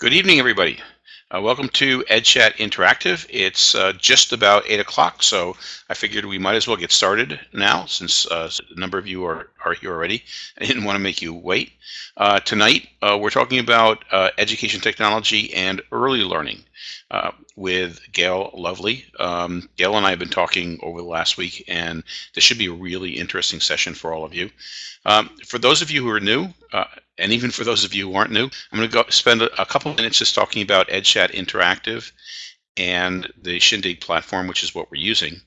Good evening, everybody. Uh, welcome to EdChat Interactive. It's uh, just about 8 o'clock, so I figured we might as well get started now since uh, a number of you are, are here already. I didn't want to make you wait. Uh, tonight, uh, we're talking about uh, education technology and early learning with Gail Lovely. Um, Gail and I have been talking over the last week, and this should be a really interesting session for all of you. Um, for those of you who are new, and even for those of you who aren't new, I'm going to go spend a, couple minutes just talking about EdChat Interactive and the Shindig platform, which is what we're using.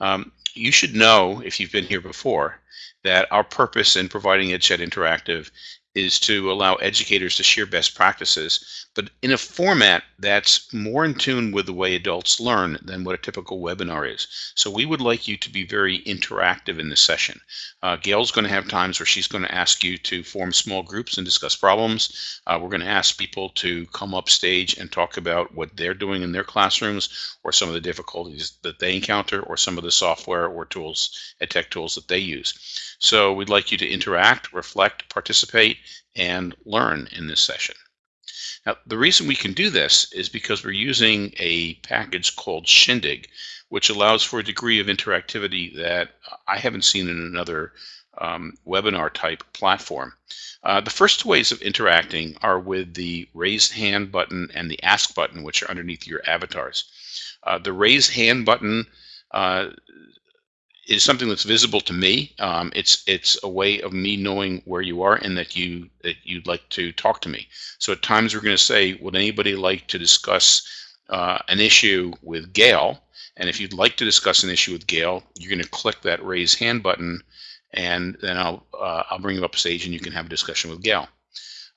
Um, you should know, if you've been here before, that our purpose in providing EdChat Interactive is to allow educators to share best practices, but in a format that's more in tune with the way adults learn than what a typical webinar is. So we would like you to be very interactive in this session. Uh, Gail's going to have times where she's going to ask you to form small groups and discuss problems. Uh, we're going to ask people to come up stage and talk about what they're doing in their classrooms or some of the difficulties that they encounter or some of the software or tools, ed tech tools that they use. So we'd like you to interact, reflect, participate, and learn in this session. Now, the reason we can do this is because we're using a package called Shindig, which allows for a degree of interactivity that I haven't seen in another um, webinar type platform. Uh, the first two ways of interacting are with the raise hand button and the ask button, which are underneath your avatars. Uh, the raise hand button uh, is something that's visible to me. Um, it's it's a way of me knowing where you are and that you that you'd like to talk to me. So at times we're going to say, would anybody like to discuss uh, an issue with Gail? And if you'd like to discuss an issue with Gail, you're going to click that raise hand button, and then I'll uh, I'll bring you up stage and you can have a discussion with Gail.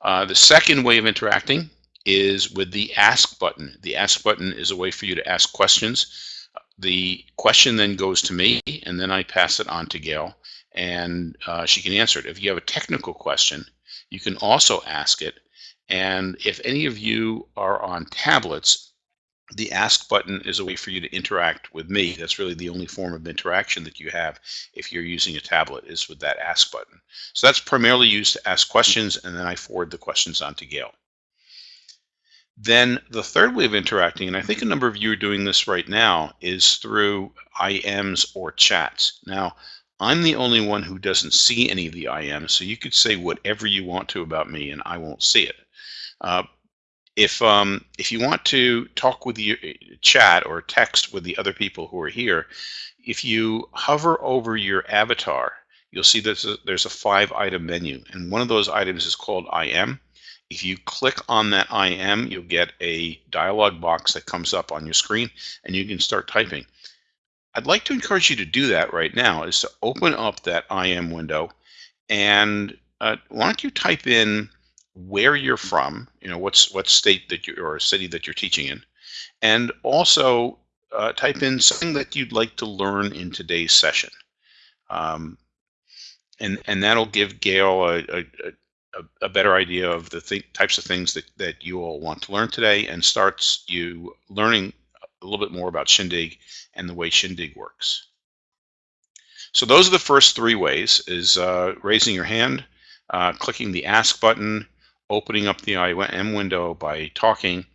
Uh, the second way of interacting is with the ask button. The ask button is a way for you to ask questions the question then goes to me, and then I pass it on to Gail, and uh, she can answer it. If you have a technical question, you can also ask it. And if any of you are on tablets, the ask button is a way for you to interact with me. That's really the only form of interaction that you have if you're using a tablet is with that ask button. So that's primarily used to ask questions, and then I forward the questions on to Gail. Then the third way of interacting, and I think a number of you are doing this right now, is through IMs or chats. Now, I'm the only one who doesn't see any of the IMs, so you could say whatever you want to about me and I won't see it. Uh, if um, if you want to talk with your chat or text with the other people who are here, if you hover over your avatar, you'll see that there's a, there's a five item menu, and one of those items is called IM. If you click on that IM, you'll get a dialog box that comes up on your screen and you can start typing. I'd like to encourage you to do that right now is to open up that IM window and uh, why don't you type in where you're from, you know, what's what state that you or city that you're teaching in, and also uh, type in something that you'd like to learn in today's session. Um, and, and that'll give Gail a, a, a, a better idea of the th types of things that, that you all want to learn today and starts you learning a little bit more about Shindig and the way Shindig works. So those are the first three ways, is uh, raising your hand, uh, clicking the Ask button, opening up the IM window by talking,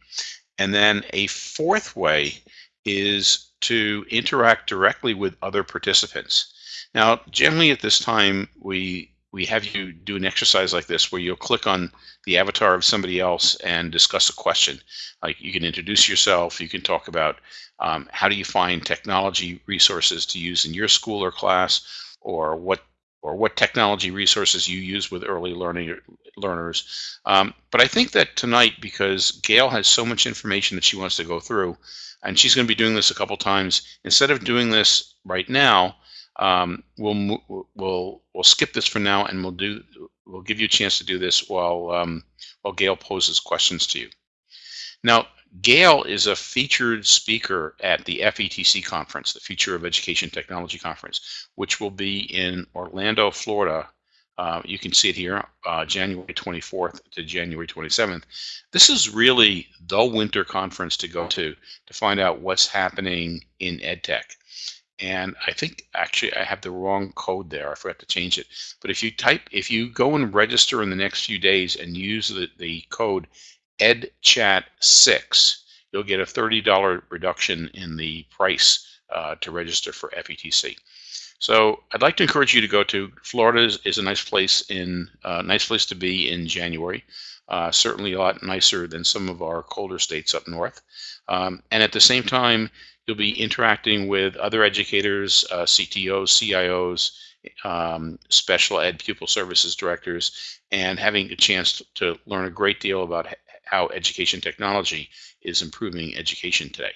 and then a fourth way is to interact directly with other participants. Now, generally at this time, we we have you do an exercise like this where you'll click on the avatar of somebody else and discuss a question. Like you can introduce yourself, you can talk about um, how do you find technology resources to use in your school or class, or what or what technology resources you use with early learning learners. Um, but I think that tonight, because Gail has so much information that she wants to go through, and she's going to be doing this a couple times, instead of doing this right now, um, we'll we'll we'll skip this for now, and we'll do we'll give you a chance to do this while um, while Gail poses questions to you. Now, Gail is a featured speaker at the FETC conference, the Future of Education Technology conference, which will be in Orlando, Florida. Uh, you can see it here, uh, January 24th to January 27th. This is really the winter conference to go to to find out what's happening in EdTech and I think actually I have the wrong code there. I forgot to change it. But if you type, if you go and register in the next few days and use the, the code EdChat6, you'll get a $30 reduction in the price uh, to register for FETC. So I'd like to encourage you to go to Florida is, is a nice place in uh, nice place to be in January. Uh, certainly a lot nicer than some of our colder states up north. Um, and at the same time, you'll be interacting with other educators, uh, CTOs, CIOs, um, special ed pupil services directors, and having a chance to learn a great deal about how education technology is improving education today.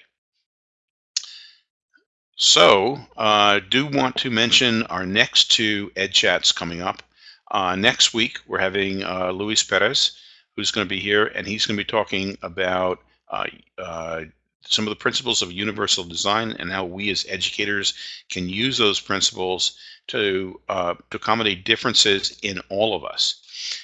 So, uh, do want to mention our next two Ed Chats coming up. Uh, next week, we're having uh, Luis Perez, who's going to be here, and he's going to be talking about uh, uh, some of the principles of universal design and how we as educators can use those principles to, uh, to accommodate differences in all of us.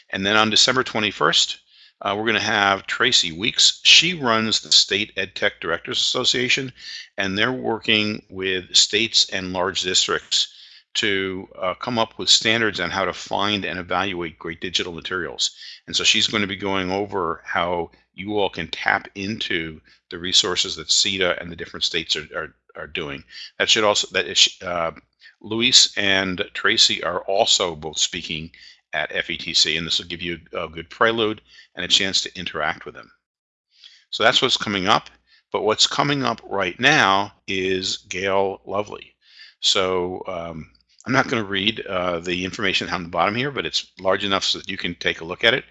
And then on December 21st, uh, we're going to have Tracy Weeks. She runs the State EdTech Directors Association, and they're working with states and large districts to uh, come up with standards on how to find and evaluate great digital materials. And so she's going to be going over how you all can tap into the resources that SETDA and the different states are, are, are doing. That should also, that is, uh, Luis and Tracy are also both speaking at FETC, and this will give you a good prelude and a chance to interact with them. So that's what's coming up. But what's coming up right now is Gail Lovely. So um, I'm not going to read uh, the information on the bottom here, but it's large enough so that you can take a look at it.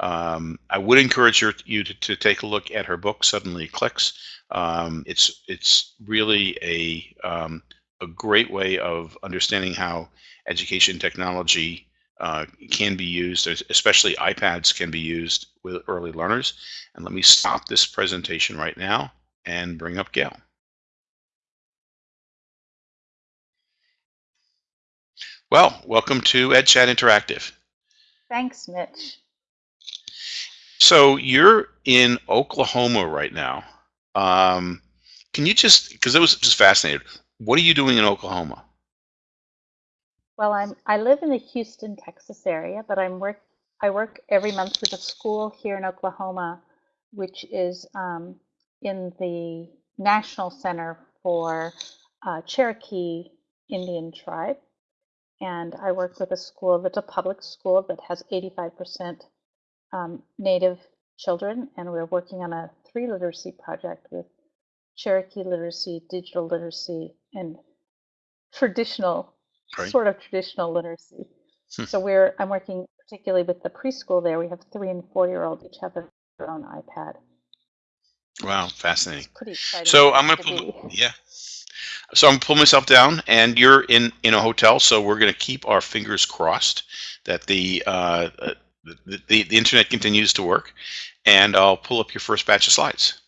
Um, I would encourage you to, to, take a look at her book, Suddenly Clicks. Um, it's it's really a um, a great way of understanding how education technology uh, can be used, especially iPads can be used with early learners. And let me stop this presentation right now and bring up Gail. Well, welcome to EdChat Interactive. Thanks, Mitch. So you're in Oklahoma right now. Um, can you just, because I was just fascinated, what are you doing in Oklahoma? Well, I'm I live in the Houston, Texas area, but I'm work I work every month with a school here in Oklahoma, which is um, in the National Center for uh, Cherokee Indian Tribe, and I work with a school that's a public school that has 85% um, Native children, and we're working on a three literacy project with Cherokee literacy, digital literacy, and traditional sort of traditional literacy. Hmm. So we're I'm working particularly with the preschool there. We have three and four year olds each have their own iPad. Wow, fascinating. Pretty exciting. So I'm gonna pull, yeah. So I'm gonna pull myself down, and you're in in a hotel. So we're gonna keep our fingers crossed that the uh, the, the, the internet continues to work, and I'll pull up your first batch of slides.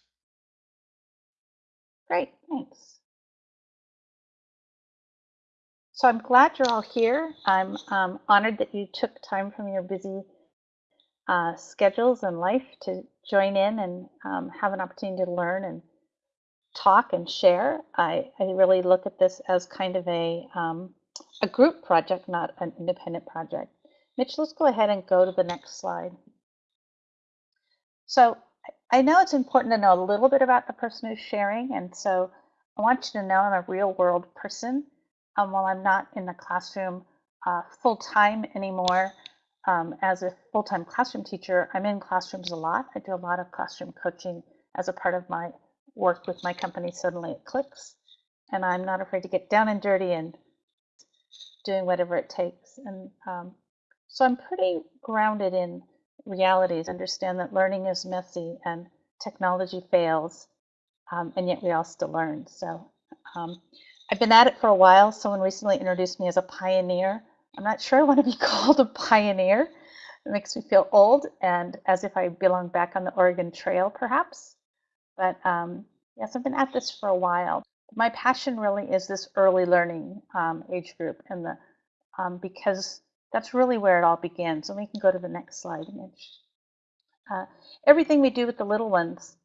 Great, thanks. So I'm glad you're all here. I'm um, honored that you took time from your busy uh, schedules and life to join in and um, have an opportunity to learn and talk and share. I, I really look at this as kind of a, um, a group project, not an independent project. Mitch, let's go ahead and go to the next slide. So I know it's important to know a little bit about the person who's sharing, and so I want you to know I'm a real world person um, while I'm not in the classroom uh, full time anymore, um, as a full time classroom teacher, I'm in classrooms a lot. I do a lot of classroom coaching as a part of my work with my company, Suddenly It Clicks. And I'm not afraid to get down and dirty and doing whatever it takes. And um, so I'm pretty grounded in realities, understand that learning is messy and technology fails, um, and yet we all still learn. So um, I've been at it for a while. Someone recently introduced me as a pioneer. I'm not sure I want to be called a pioneer. It makes me feel old and as if I belong back on the Oregon Trail, perhaps. But um, yes, I've been at this for a while. My passion really is this early learning um, age group, and the um, because that's really where it all begins. And we can go to the next slide, Mitch. Uh, everything we do with the little ones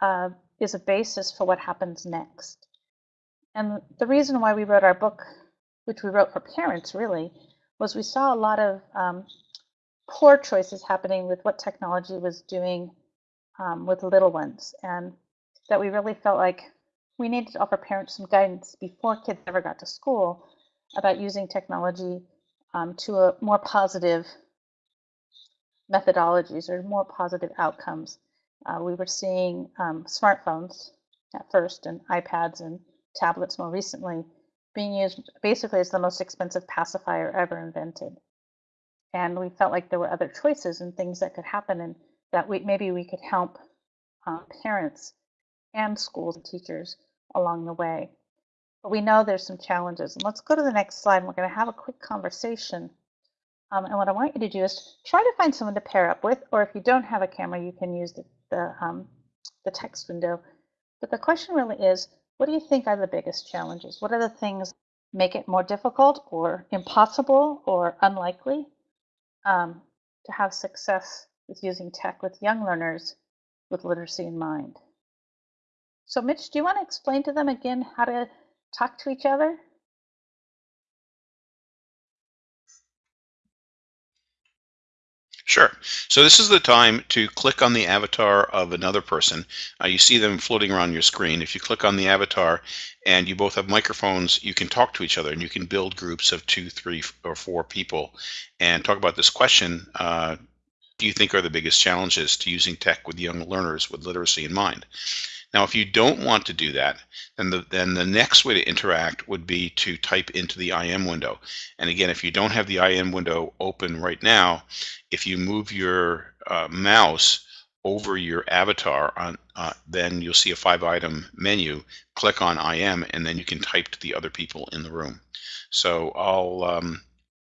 uh, is a basis for what happens next. And the reason why we wrote our book, which we wrote for parents really, was we saw a lot of um, poor choices happening with what technology was doing um, with little ones, and that we really felt like we needed to offer parents some guidance before kids ever got to school about using technology um, to a more positive methodologies or more positive outcomes. Uh, we were seeing um, smartphones at first and iPads and tablets more recently being used basically as the most expensive pacifier ever invented. And we felt like there were other choices and things that could happen and that we, maybe we could help uh, parents and schools and teachers along the way. But we know there's some challenges. And let's go to the next slide. We're going to have a quick conversation. Um, and what I want you to do is try to find someone to pair up with, or if you don't have a camera, you can use the, the, um, the text window. But the question really is, what do you think are the biggest challenges? What are the things make it more difficult or impossible or unlikely um, to have success with using tech with young learners with literacy in mind? So Mitch, do you want to explain to them again how to talk to each other? Sure. So this is the time to click on the avatar of another person. Uh, you see them floating around your screen. If you click on the avatar and you both have microphones, you can talk to each other and you can build groups of two, three, or four people and talk about this question. Uh, do you think are the biggest challenges to using tech with young learners with literacy in mind? Now, if you don't want to do that, then the, then the next way to interact would be to type into the IM window. And again, if you don't have the IM window open right now, if you move your uh, mouse over your avatar, on, uh, then you'll see a five item menu. Click on IM, and then you can type to the other people in the room. So I'll um,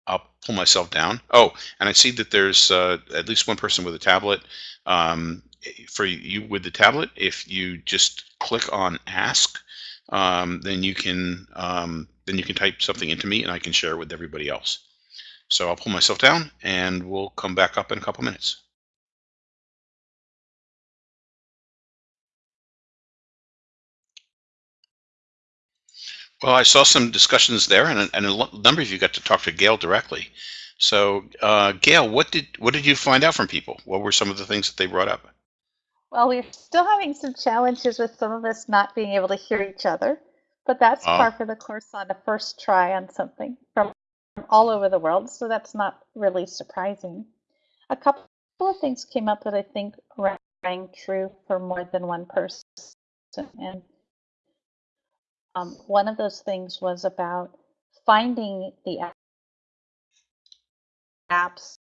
I'll pull myself down. Oh, and I see that there's uh, at least one person with a tablet. Um, for you with the tablet, if you just click on ask, um, then you can um, then you can type something into me and I can share it with everybody else. So I'll pull myself down and we'll come back up in a couple minutes. Well, I saw some discussions there, and a, and a number of you got to talk to Gail directly. So, uh, Gail, what did what did you find out from people? What were some of the things that they brought up? Well, we're still having some challenges with some of us not being able to hear each other, but that's Oh, par for the course on a first try on something from all over the world, so that's not really surprising. A couple of things came up that I think rang true for more than one person, and um, one of those things was about finding the apps,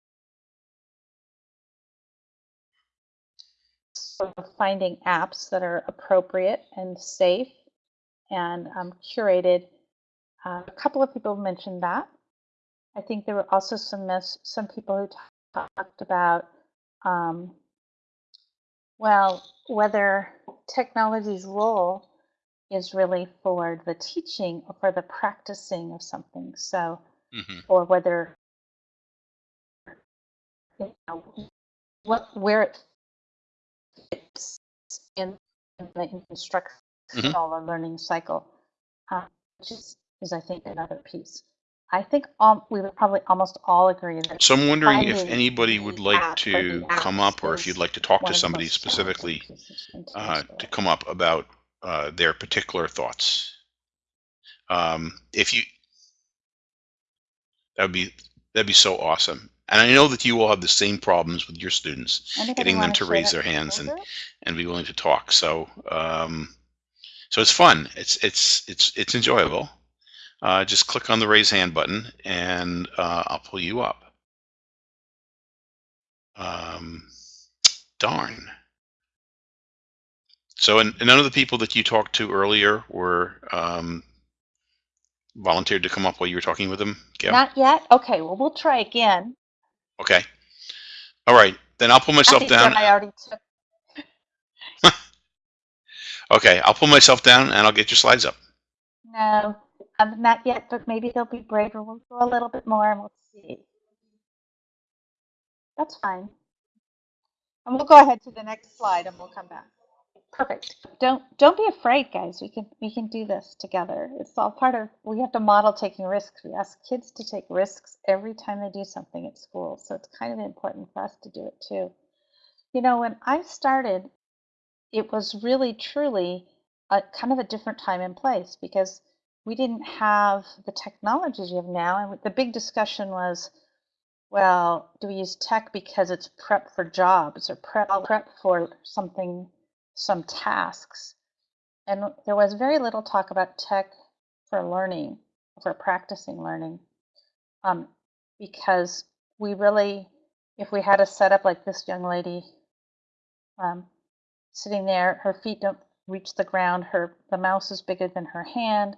finding apps that are appropriate and safe and um, curated. Uh, a couple of people mentioned that. I think there were also some some people who ta- talked about, um, well, whether technology's role is really for the teaching or for the practicing of something. So, hmm or whether you know what where it in the hmm instructional or learning cycle, uh, which is, is I think another piece. I think um, we would probably almost all agree that So I'm wondering if anybody would like the to come up, or if you'd like to talk to somebody specifically uh, to come up about uh, their particular thoughts. Um, if you, that would be that'd be so awesome. And I know that you all have the same problems with your students, getting them to share raise that their hands and and be willing to talk. So um, so it's fun. It's it's it's it's enjoyable. Uh, just click on the raise hand button, and uh, I'll pull you up. Um, darn. So, and, and none of the people that you talked to earlier were um, volunteered to come up while you were talking with them, Gail? Not yet? Okay, well, we'll try again. Okay. All right. Then I'll pull myself think down. I already took. Okay, I'll pull myself down and I'll get your slides up. No, um, not yet, but maybe they'll be braver. We'll go a little bit more and we'll see. That's fine. And we'll go ahead to the next slide and we'll come back. Perfect. Don't don't be afraid, guys. We can we can do this together. It's all part of we have to model taking risks. We ask kids to take risks every time they do something at school. So it's kind of important for us to do it too. You know, when I started, it was really truly a kind of a different time and place because we didn't have the technologies we have now. And the big discussion was, well, do we use tech because it's prep for jobs or prep, prep for something, some tasks? And there was very little talk about tech for learning, for practicing learning, um, because we really, if we had a setup like this young lady um, sitting there, her feet don't reach the ground, her the mouse is bigger than her hand,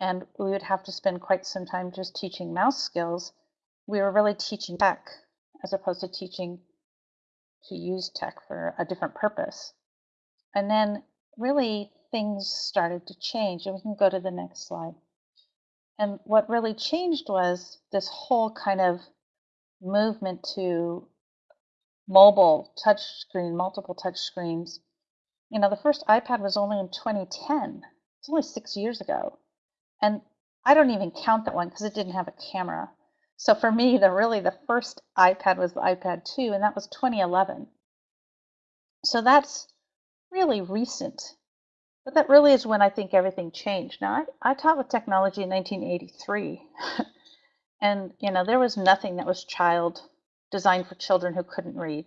and we would have to spend quite some time just teaching mouse skills. We were really teaching tech as opposed to teaching to use tech for a different purpose. And then really things started to change. And we can go to the next slide. And what really changed was this whole kind of movement to mobile touch screen, multiple touch screens. You know, the first iPad was only in 2010. It's only six years ago. And I don't even count that one because it didn't have a camera. So for me, the really the first iPad was the iPad 2, and that was 2011. So that's really recent. But that really is when I think everything changed. Now, I, I taught with technology in 1983. and, you know, there was nothing that was child designed for children who couldn't read.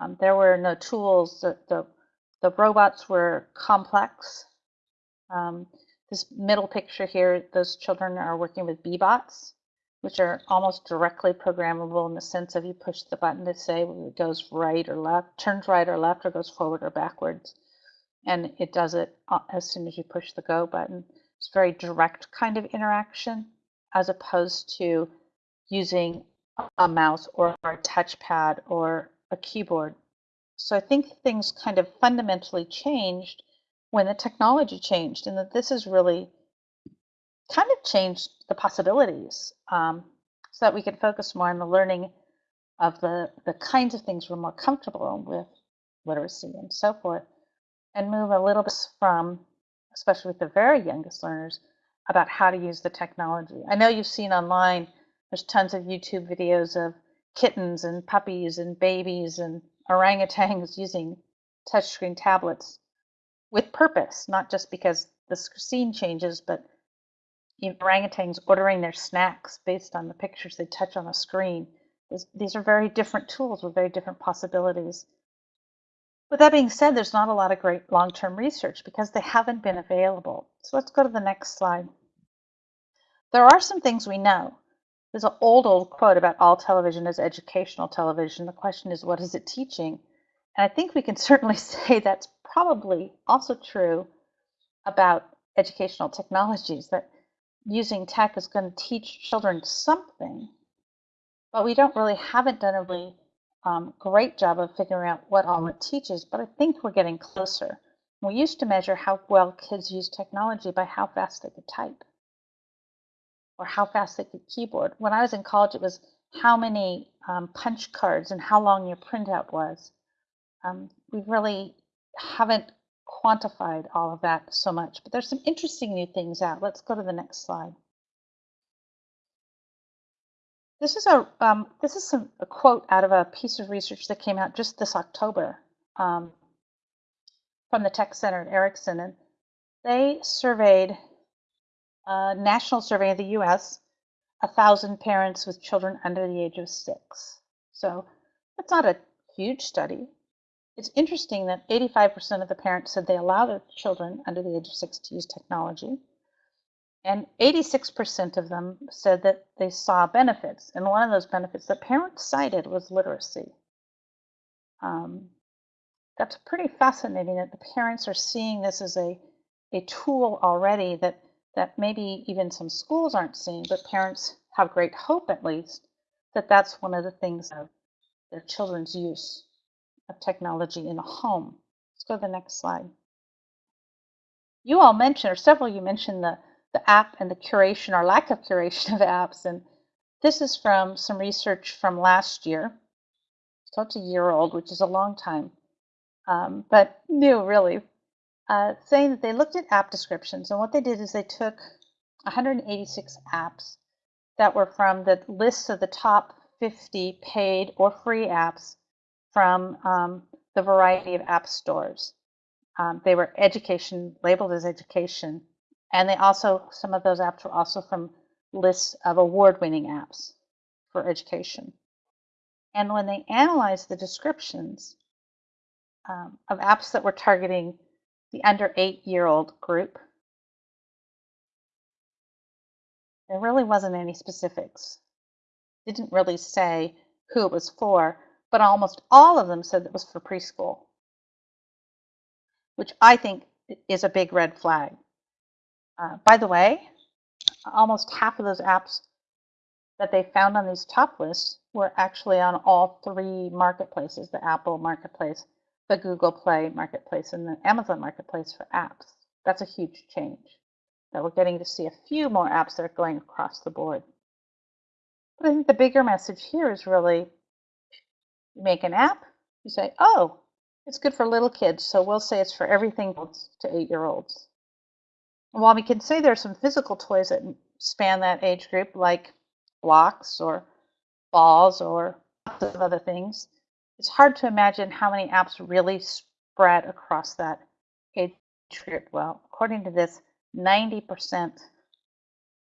Um, there were no tools. The, the, the robots were complex. Um, this middle picture here, those children are working with Bee-Bots, which are almost directly programmable in the sense of you push the button to say whether it goes right or left, turns right or left, or goes forward or backwards. And it does it uh, as soon as you push the go button. It's very direct kind of interaction as opposed to using a mouse or a touchpad or a keyboard. So I think things kind of fundamentally changed when the technology changed, and that this is really kind of changed the possibilities um, so that we can focus more on the learning of the, the kinds of things we're more comfortable with, literacy and so forth, and move a little bit from, especially with the very youngest learners, about how to use the technology. I know you've seen online there's tons of YouTube videos of kittens and puppies and babies and orangutans using touchscreen tablets with purpose, not just because the scene changes, but orangutans ordering their snacks based on the pictures they touch on a screen. These are very different tools with very different possibilities. With that being said, there's not a lot of great long-term research because they haven't been available. So let's go to the next slide. There are some things we know. There's an old, old quote about all television is educational television. The question is, what is it teaching? And I think we can certainly say that's probably also true about educational technologies, that using tech is going to teach children something, but we don't really haven't done a really um, great job of figuring out what all it teaches, but I think we're getting closer. We used to measure how well kids use technology by how fast they could type or how fast they could keyboard. When I was in college, it was how many um, punch cards and how long your printout was. Um, we really haven't quantified all of that so much, but there's some interesting new things out. Let's go to the next slide. This is a um, this is some, a quote out of a piece of research that came out just this October um, from the Tech Center at Erikson, and they surveyed a national survey of the US, a thousand parents with children under the age of six. So that's not a huge study. It's interesting that 85% of the parents said they allow their children under the age of six to use technology. And 86% of them said that they saw benefits. And one of those benefits that parents cited was literacy. Um, that's pretty fascinating that the parents are seeing this as a, a tool already that that maybe even some schools aren't seeing, but parents have great hope at least that that's one of the things of their children's use of technology in the home. Let's go to the next slide. You all mentioned, or several you mentioned the, the app and the curation or lack of curation of apps. And this is from some research from last year. So it's a year old, which is a long time, um, but new really uh, saying that they looked at app descriptions. And what they did is they took 186 apps that were from the list of the top 50 paid or free apps from um, the variety of app stores. Um, they were education, labeled as education, and they also, some of those apps were also from lists of award-winning apps for education. And when they analyzed the descriptions um, of apps that were targeting the under eight-year-old group, there really wasn't any specifics. Didn't really say who it was for, but almost all of them said it was for preschool, which I think is a big red flag. Uh, by the way, almost half of those apps that they found on these top lists were actually on all three marketplaces, the Apple Marketplace, the Google Play Marketplace, and the Amazon Marketplace for apps. That's a huge change. That we're getting to see a few more apps that are going across the board. But I think the bigger message here is really you make an app, you say, oh, it's good for little kids, so we'll say it's for everything to eight year olds. And while we can say there are some physical toys that span that age group, like blocks or balls or lots of other things, it's hard to imagine how many apps really spread across that age group. Well, according to this, 90%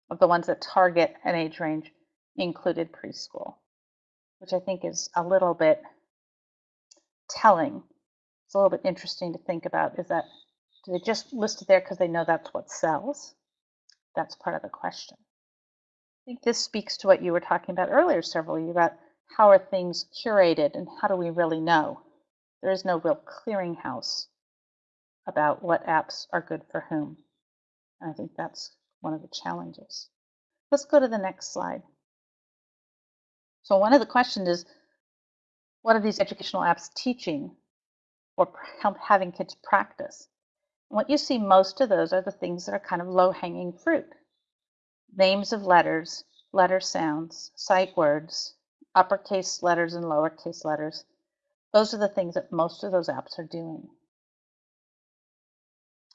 of the ones that target an age range included preschool which I think is a little bit telling. It's a little bit interesting to think about is that do they just list it there because they know that's what sells? That's part of the question. I think this speaks to what you were talking about earlier, several you, about how are things curated and how do we really know? There is no real clearinghouse about what apps are good for whom. And I think that's one of the challenges. Let's go to the next slide. So one of the questions is, what are these educational apps teaching or having kids practice? And what you see most of those are the things that are kind of low-hanging fruit. Names of letters, letter sounds, sight words, uppercase letters and lowercase letters. Those are the things that most of those apps are doing.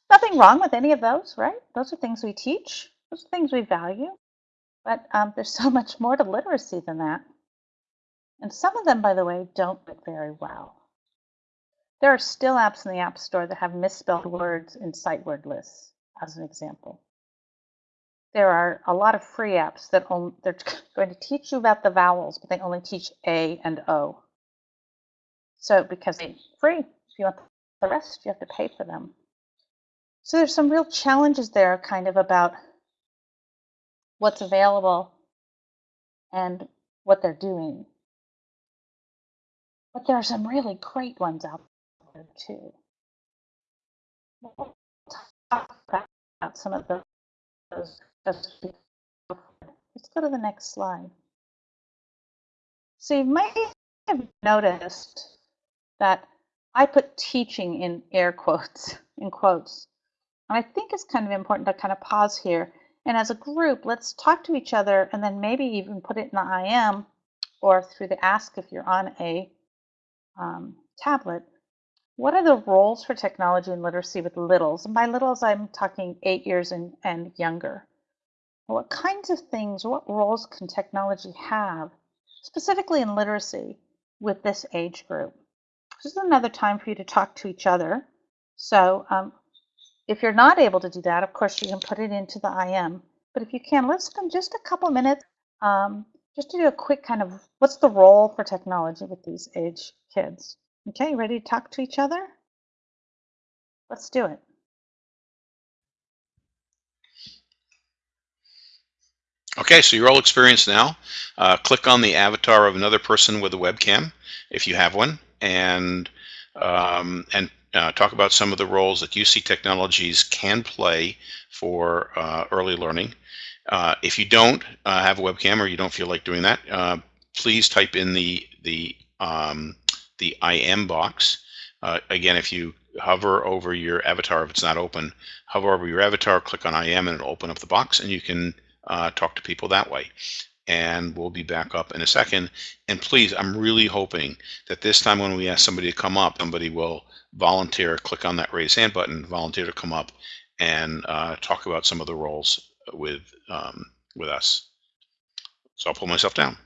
Nothing wrong with any of those, right? Those are things we teach. Those are things we value. But um, there's so much more to literacy than that. And some of them, by the way, don't look very well. There are still apps in the App Store that have misspelled words in sight word lists, as an example. There are a lot of free apps that only, they're going to teach you about the vowels, but they only teach A and O. So because they're free, if you want the rest, you have to pay for them. So there's some real challenges there kind of about what's available and what they're doing. But there are some really great ones out there too. We'll talk about some of those. Let's go to the next slide. So you might have noticed that I put teaching in air quotes, in quotes. And I think it's kind of important to kind of pause here. And as a group, let's talk to each other and then maybe even put it in the IM or through the ask if you're on a um, tablet, what are the roles for technology and literacy with littles? And by littles, I'm talking eight years and, and younger. What kinds of things, what roles can technology have, specifically in literacy, with this age group? This is another time for you to talk to each other. So um, if you're not able to do that, of course, you can put it into the IM. But if you can, let's spend just a couple minutes um, just to do a quick kind of what's the role for technology with these age kids. Okay, ready to talk to each other? Let's do it. Okay, so you're all experienced now. Uh, click on the avatar of another person with a webcam, if you have one, and um, and uh, talk about some of the roles that you see technologies can play for uh, early learning. Uh, if you don't uh, have a webcam or you don't feel like doing that, uh, please type in the the um, the IM box. Uh, again, if you hover over your avatar, if it's not open, hover over your avatar, click on IM, and it'll open up the box, and you can uh, talk to people that way. And we'll be back up in a second. And please, I'm really hoping that this time when we ask somebody to come up, somebody will volunteer, click on that raise hand button, volunteer to come up and uh, talk about some of the roles with um, with us. So I'll pull myself down.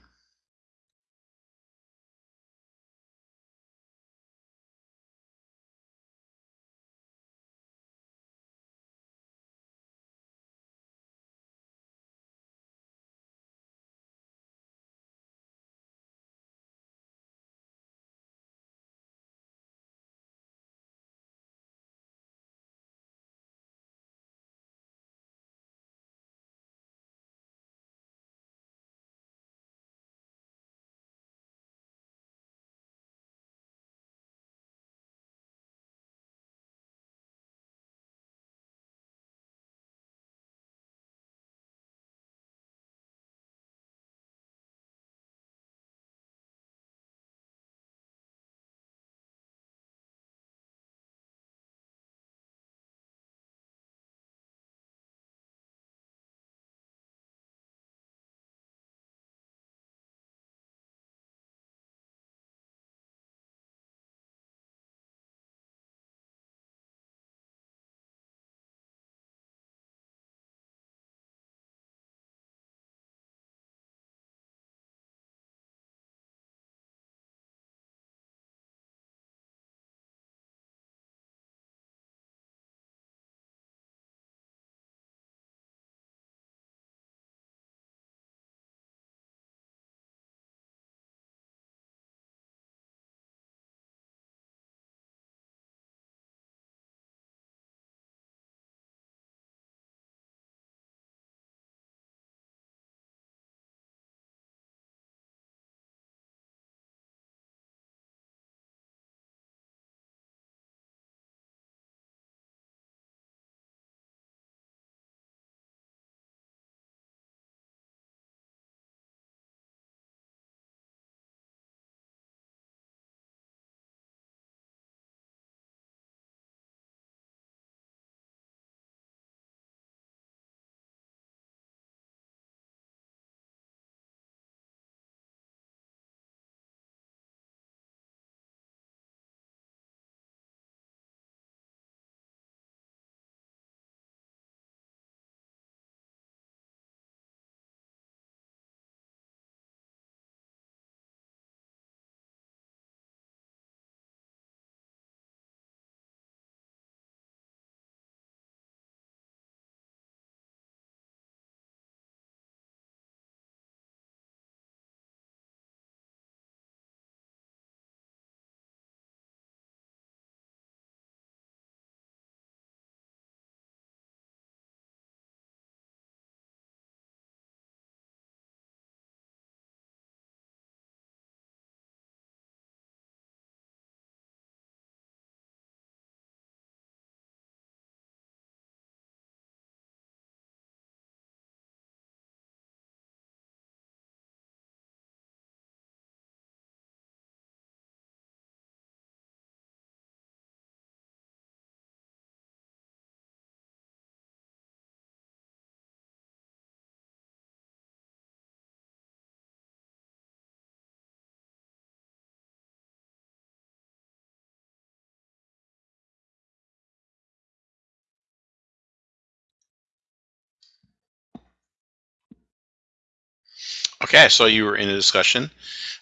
Okay, I saw you were in a discussion.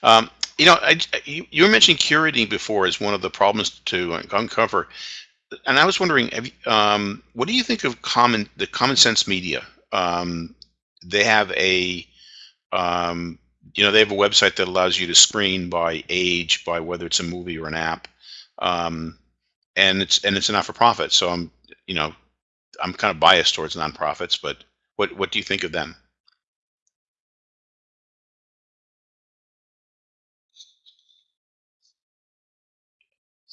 Um, you know, I, you, you were mentioning curating before as one of the problems to uncover, and I was wondering, you- um, what do you think of common the Common Sense Media? Um, they have a, um, you know, they have a website that allows you to screen by age, by whether it's a movie or an app, um, and it's and it's a not for profit. So I'm, you know, I'm kind of biased towards nonprofits, but what what do you think of them?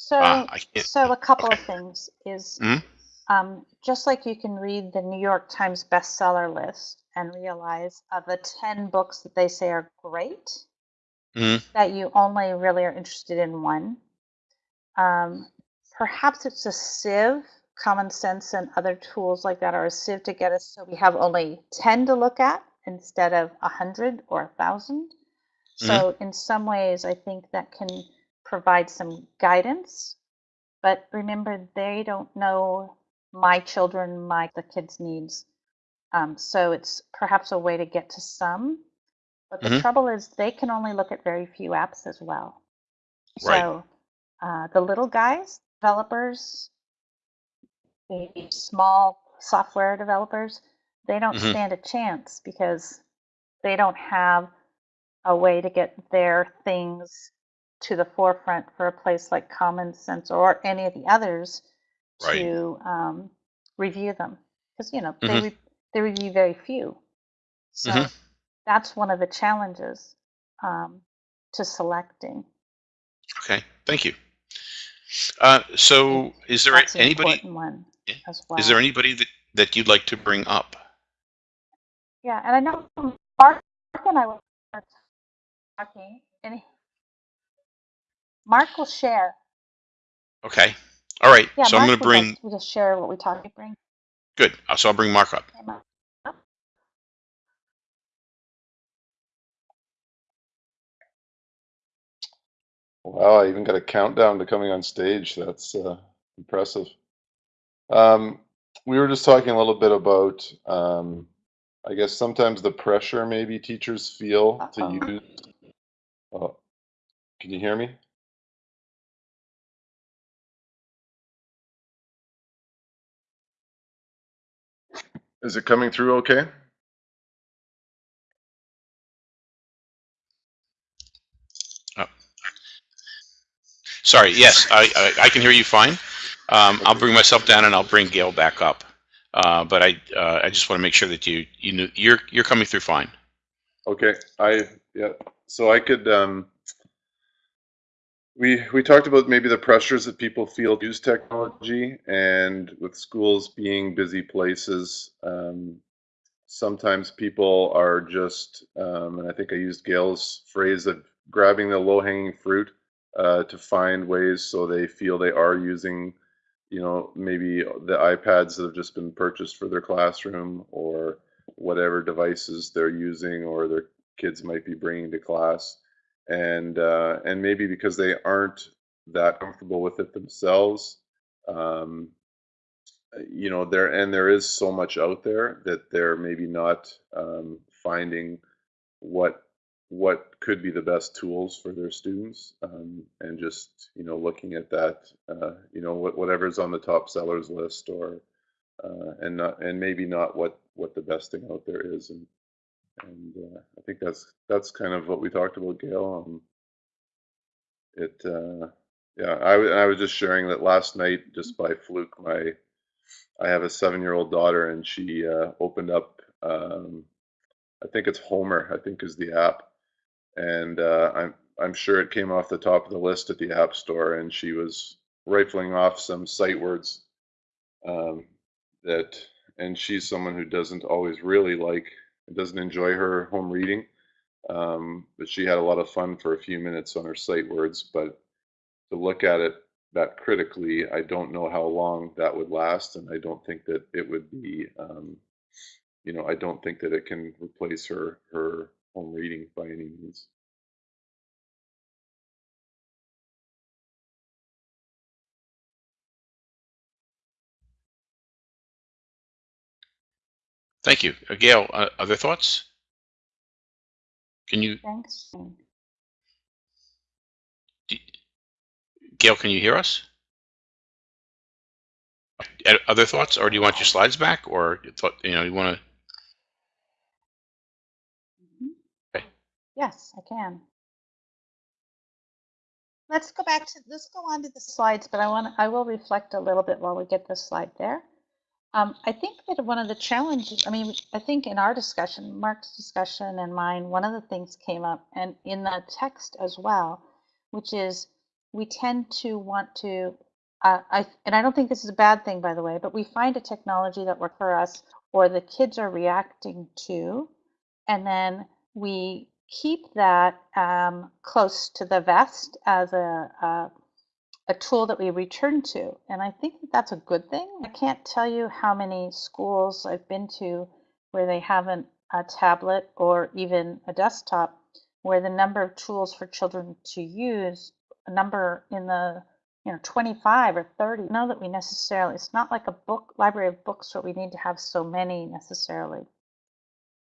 So, I so a couple Okay. of things is Mhm. um, just like you can read the New York Times bestseller list and realize of the 10 books that they say are great, Mhm. that you only really are interested in one. Um, perhaps it's a sieve, common sense and other tools like that are a sieve to get us so we have only 10 to look at instead of 100 or 1,000. Mhm. So, in some ways, I think that can provide some guidance. But remember, they don't know my children, my the kids' needs. Um, so it's perhaps a way to get to some. But the Mhm. trouble is, they can only look at very few apps as well. Right. So uh, the little guys, developers, maybe small software developers, they don't Mhm. stand a chance because they don't have a way to get their things to the forefront for a place like Common Sense or any of the others Right. to um, review them because you know they Mhm. re- they review very few. So Mhm. that's one of the challenges um, to selecting. Okay. Thank you. Uh, so, is there that's an anybody? yeah, as Is there anybody that that you'd like to bring up? Yeah, and I know Mark and I were talking, and Mark will share. Okay. All right. Yeah, So I'm going to would like bring. to just share what we talked. Bring. Good. Uh, So I'll bring Mark up. Okay, Mark. Wow, I even got a countdown to coming on stage. That's uh, impressive. Um, we were just talking a little bit about, um, I guess sometimes the pressure maybe teachers feel to Uh-oh. use. Oh, can you hear me? Is it coming through okay? Oh, sorry. Yes, I, I I can hear you fine. Um, I'll bring myself down and I'll bring Gail back up. Uh, but I uh, I just want to make sure that you you knew you're you're coming through fine. Okay. I yeah. So I could um we we talked about maybe the pressures that people feel to use technology and with schools being busy places, um sometimes people are just um and I think I used Gail's phrase of grabbing the low-hanging fruit uh to find ways so they feel they are using you know, maybe the iPads that have just been purchased for their classroom or whatever devices they're using or their kids might be bringing to class. And uh, and maybe because they aren't that comfortable with it themselves, um, you know, there and there is so much out there that they're maybe not um, finding what what could be the best tools for their students um, and just you know looking at that uh, you know what, whatever's on the top sellers list or uh, and not and maybe not what what the best thing out there is and and uh, I think that's that's kind of what we talked about Gail um, it uh, yeah I was just sharing that last night just by fluke my I have a seven year old daughter and she uh, opened up um, I think it's Homer I think is the app and uh, I'm I'm sure it came off the top of the list at the App Store, and she was rifling off some sight words um, that, and she's someone who doesn't always really like, doesn't enjoy her home reading, um, but she had a lot of fun for a few minutes on her sight words. But to look at it that critically, I don't know how long that would last, and I don't think that it would be, um, you know, I don't think that it can replace her her home reading by any means. Thank you, uh, Gail. Uh, other thoughts? Can you, Thanks. Gail, can you hear us? Other thoughts, or do you want your slides back, or you thought, you know, you want to? Okay. Yes, I can. Let's go back to, let's go on to the slides, but I want, I will reflect a little bit while we get the slide there. Um, I think that one of the challenges, I mean, I think in our discussion, Mark's discussion and mine, one of the things came up and in the text as well, which is we tend to want to, uh, I, and I don't think this is a bad thing, by the way, but we find a technology that works for us or the kids are reacting to, and then we keep that um, close to the vest as a, a, a tool that we return to. And I think that that's a good thing. I can't tell you how many schools I've been to where they haven't a tablet or even a desktop where the number of tools for children to use, a number in the you know 25 or 30 know that we necessarily it's not like a book library of books where we need to have so many necessarily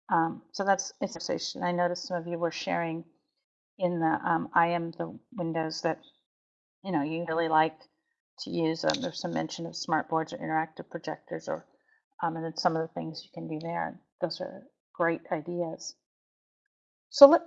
um, so that's it's a conversation. I noticed some of you were sharing in the um, I am the windows that you know you really like to use. Um, there's some mention of smart boards or interactive projectors, or um, and then some of the things you can do there. Those are great ideas. So let,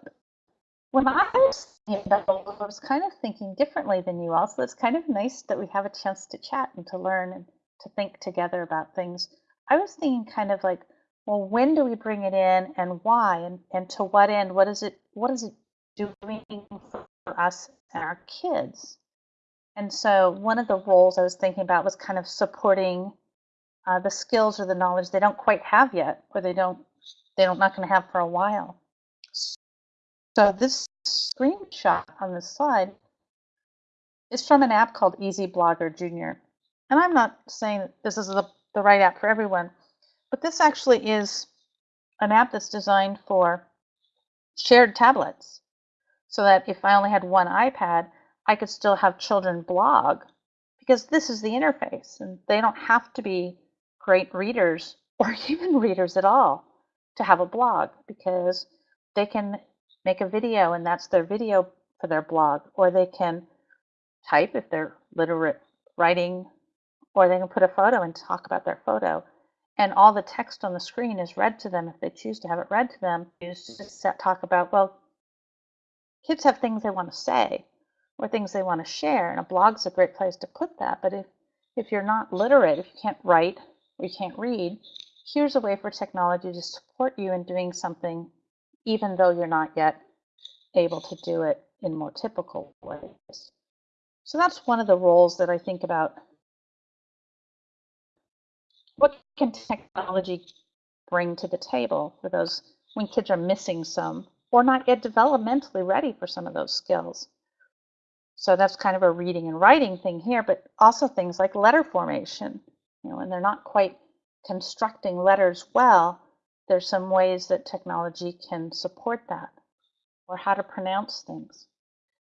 when I was thinking I was kind of thinking differently than you all. So it's kind of nice that we have a chance to chat and to learn and to think together about things. I was thinking kind of like well, when do we bring it in and why and, and to what end? What is it what is it doing for us and our kids? And so one of the roles I was thinking about was kind of supporting uh, the skills or the knowledge they don't quite have yet, or they don't they don't not going to have for a while. So this screenshot on this slide is from an app called Easy Blogger Junior. And I'm not saying this is the, the right app for everyone, but this actually is an app that's designed for shared tablets so that if I only had one iPad, I could still have children blog because this is the interface and they don't have to be great readers or even readers at all to have a blog because they can make a video and that's their video for their blog or they can type if they're literate writing or they can put a photo and talk about their photo. And all the text on the screen is read to them if they choose to have it read to them. Use to mm. talk about, well, kids have things they want to say or things they want to share, and a blog's a great place to put that. But if, if you're not literate, if you can't write or you can't read, here's a way for technology to support you in doing something even though you're not yet able to do it in more typical ways. So that's one of the roles that I think about what can technology bring to the table for those when kids are missing some or not yet developmentally ready for some of those skills? So that's kind of a reading and writing thing here, but also things like letter formation. You know, when they're not quite constructing letters well, there's some ways that technology can support that, or how to pronounce things.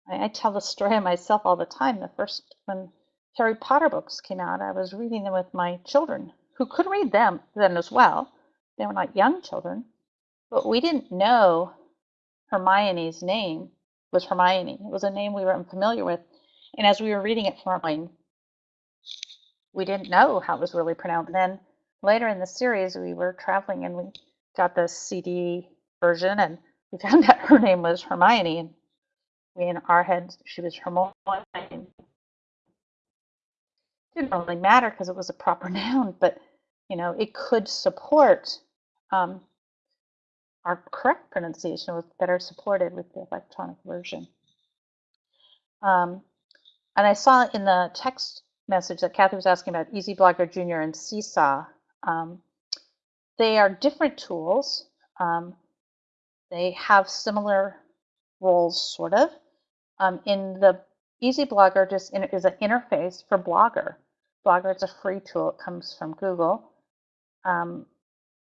I, I tell the story of myself all the time. The first when Harry Potter books came out, I was reading them with my children who could read them then as well. They were not young children, but we didn't know Hermione's name was Hermione. It was a name we were unfamiliar with. And as we were reading it Hermione, we didn't know how it was really pronounced. Then later in the series, we were traveling and we got the CD version and we found out her name was Hermione. And we, in our heads, she was Hermione didn't really matter because it was a proper noun, but you know, it could support um, our correct pronunciation was better supported with the electronic version. Um, and I saw in the text message that Kathy was asking about Easy Blogger Junior and Seesaw. Um, they are different tools. Um, they have similar roles, sort of. Um, in the Easy Blogger just in, is an interface for Blogger. Blogger is a free tool. It comes from Google. Um,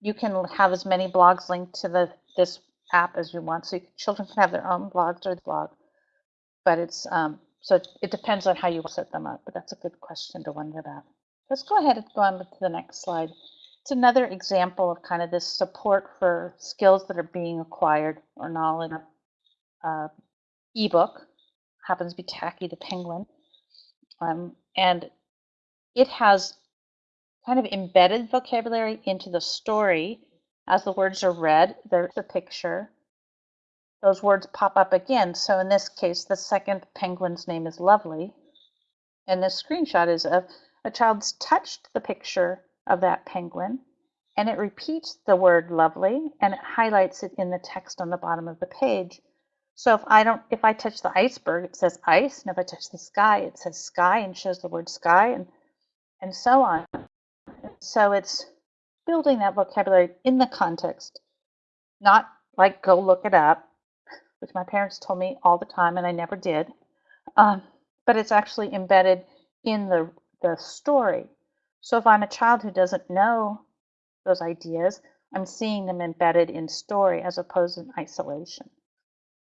you can have as many blogs linked to the this app as you want. So you, children can have their own blogs or blog. But it's um, so it, it depends on how you set them up. But that's a good question to wonder about. Let's go ahead and go on to the next slide. It's another example of kind of this support for skills that are being acquired or knowledge uh, ebook, happens to be Tacky the Penguin, um, and it has kind of embedded vocabulary into the story as the words are read. There's a picture. Those words pop up again. So in this case, the second penguin's name is Lovely. And this screenshot is of a child's touched the picture of that penguin and it repeats the word lovely and it highlights it in the text on the bottom of the page. So if I don't, if I touch the iceberg, it says ice, and if I touch the sky, it says sky and shows the word sky, and and so on. So it's building that vocabulary in the context, not like go look it up, which my parents told me all the time, and I never did. Um, but it's actually embedded in the the story. So if I'm a child who doesn't know those ideas, I'm seeing them embedded in story as opposed in isolation.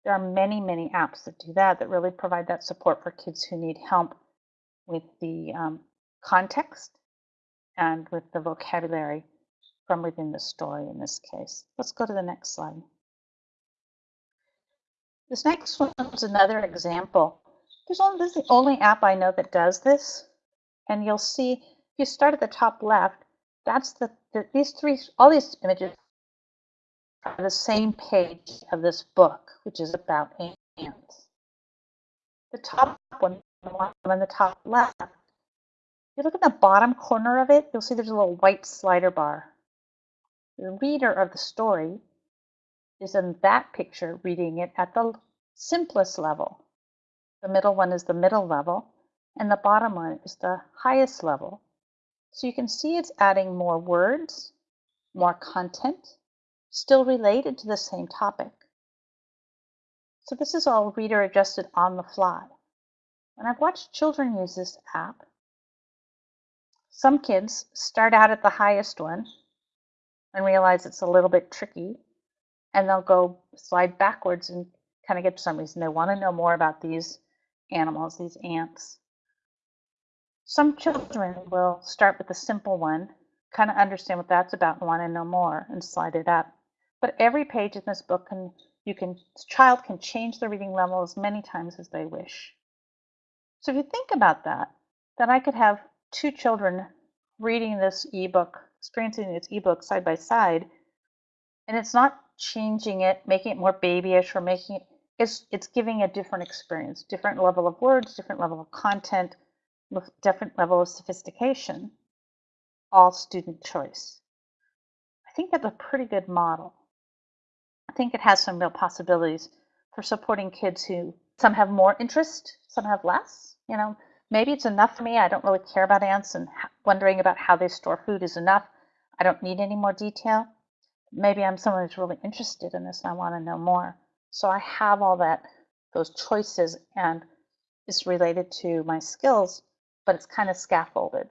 There are many, many apps that do that, that really provide that support for kids who need help with the um, context and with the vocabulary from within the story in this case. Let's go to the next slide. This next one is another example. There's only, this is the only app I know that does this. And you'll see, if you start at the top left, that's the, the these three, all these images are the same page of this book, which is about ants. The top one, the one on the top left, you look at the bottom corner of it, you'll see there's a little white slider bar. The reader of the story is in that picture reading it at the simplest level. The middle one is the middle level, and the bottom one is the highest level. So you can see it's adding more words, more content, still related to the same topic. So this is all reader adjusted on the fly. And I've watched children use this app. Some kids start out at the highest one and realize it's a little bit tricky and they'll go slide backwards and kind of get to some reason they want to know more about these animals, these ants. Some children will start with a simple one, kind of understand what that's about and want to know more and slide it up. But every page in this book can you can child can change the reading level as many times as they wish. So if you think about that, then I could have two children reading this ebook, experiencing this ebook side by side, and it's not changing it, making it more babyish or making it it's it's giving a different experience, different level of words, different level of content, different level of sophistication, all student choice. I think that's a pretty good model. I think it has some real possibilities for supporting kids who some have more interest, some have less. You know, maybe it's enough for me. I don't really care about ants and wondering about how they store food is enough. I don't need any more detail. Maybe I'm someone who's really interested in this and I want to know more. So I have all that, those choices, and it's related to my skills but it's kind of scaffolded,